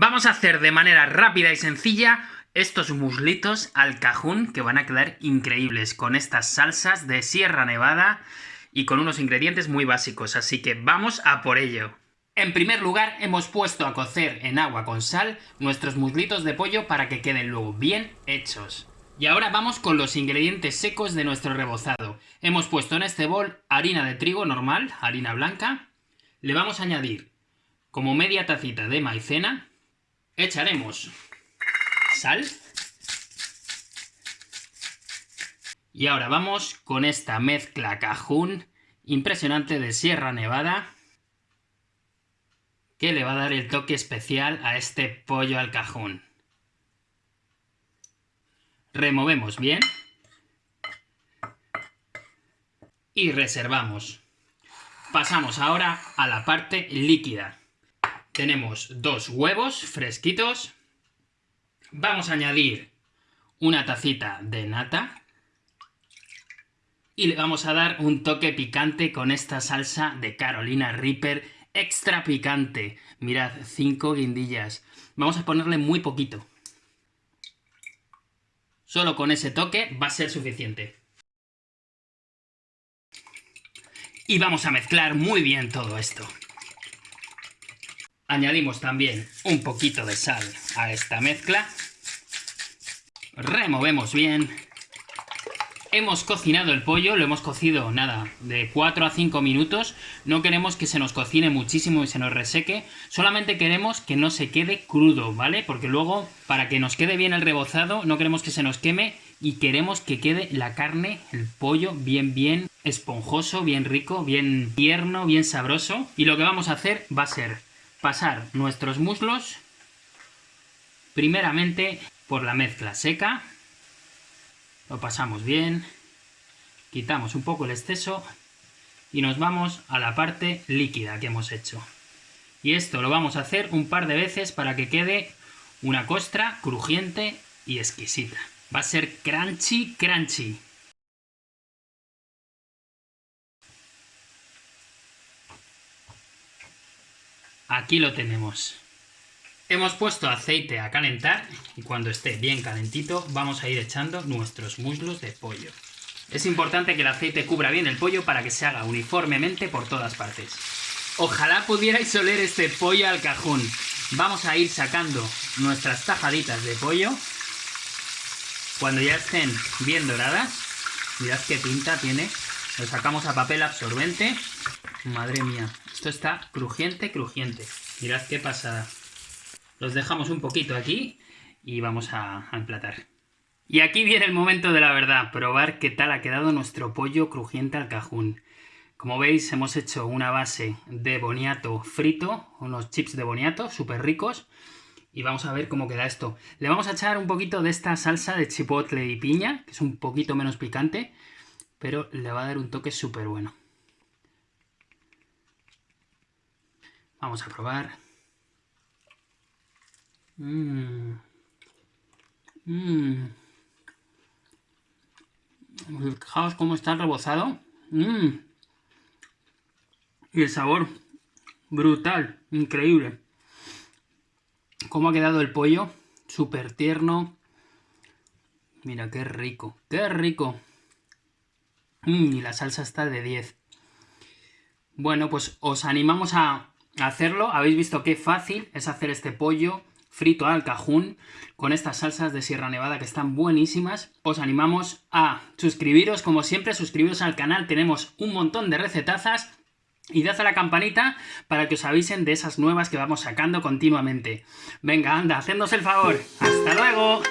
Vamos a hacer de manera rápida y sencilla estos muslitos al cajún que van a quedar increíbles con estas salsas de Sierra Nevada y con unos ingredientes muy básicos, así que vamos a por ello. En primer lugar hemos puesto a cocer en agua con sal nuestros muslitos de pollo para que queden luego bien hechos. Y ahora vamos con los ingredientes secos de nuestro rebozado. Hemos puesto en este bol harina de trigo normal, harina blanca. Le vamos a añadir como media tacita de maicena, echaremos sal. Y ahora vamos con esta mezcla cajún impresionante de Sierra Nevada que le va a dar el toque especial a este pollo al cajún. Removemos bien y reservamos. Pasamos ahora a la parte líquida tenemos dos huevos fresquitos. Vamos a añadir una tacita de nata. Y le vamos a dar un toque picante con esta salsa de Carolina Reaper extra picante. Mirad, cinco guindillas. Vamos a ponerle muy poquito. Solo con ese toque va a ser suficiente. Y vamos a mezclar muy bien todo esto. Añadimos también un poquito de sal a esta mezcla. Removemos bien. Hemos cocinado el pollo, lo hemos cocido, nada, de 4 a 5 minutos. No queremos que se nos cocine muchísimo y se nos reseque. Solamente queremos que no se quede crudo, ¿vale? Porque luego, para que nos quede bien el rebozado, no queremos que se nos queme y queremos que quede la carne, el pollo, bien, bien esponjoso, bien rico, bien tierno, bien sabroso. Y lo que vamos a hacer va a ser pasar nuestros muslos primeramente por la mezcla seca, lo pasamos bien, quitamos un poco el exceso y nos vamos a la parte líquida que hemos hecho. Y esto lo vamos a hacer un par de veces para que quede una costra crujiente y exquisita. Va a ser crunchy, crunchy. Aquí lo tenemos. Hemos puesto aceite a calentar y cuando esté bien calentito vamos a ir echando nuestros muslos de pollo. Es importante que el aceite cubra bien el pollo para que se haga uniformemente por todas partes. Ojalá pudierais oler este pollo al cajón. Vamos a ir sacando nuestras tajaditas de pollo. Cuando ya estén bien doradas, mirad qué pinta tiene. Lo sacamos a papel absorbente. Madre mía, esto está crujiente, crujiente. Mirad qué pasada. Los dejamos un poquito aquí y vamos a, emplatar. Y aquí viene el momento de la verdad, probar qué tal ha quedado nuestro pollo crujiente al cajún. Como veis hemos hecho una base de boniato frito, unos chips de boniato súper ricos. Y vamos a ver cómo queda esto. Le vamos a echar un poquito de esta salsa de chipotle y piña, que es un poquito menos picante, pero le va a dar un toque súper bueno. Vamos a probar. Mmm. Mmm. Fijaos cómo está rebozado. Mmm. Y el sabor. Brutal. Increíble. Cómo ha quedado el pollo. Súper tierno. Mira, qué rico. Qué rico. Mmm, y la salsa está de 10. Bueno, pues os animamos a hacerlo. Habéis visto qué fácil es hacer este pollo frito al cajún con estas salsas de Sierra Nevada que están buenísimas. Os animamos a suscribiros, como siempre, suscribiros al canal. Tenemos un montón de recetazas y dad a la campanita para que os avisen de esas nuevas que vamos sacando continuamente. Venga, anda, hacednos el favor. ¡Hasta luego!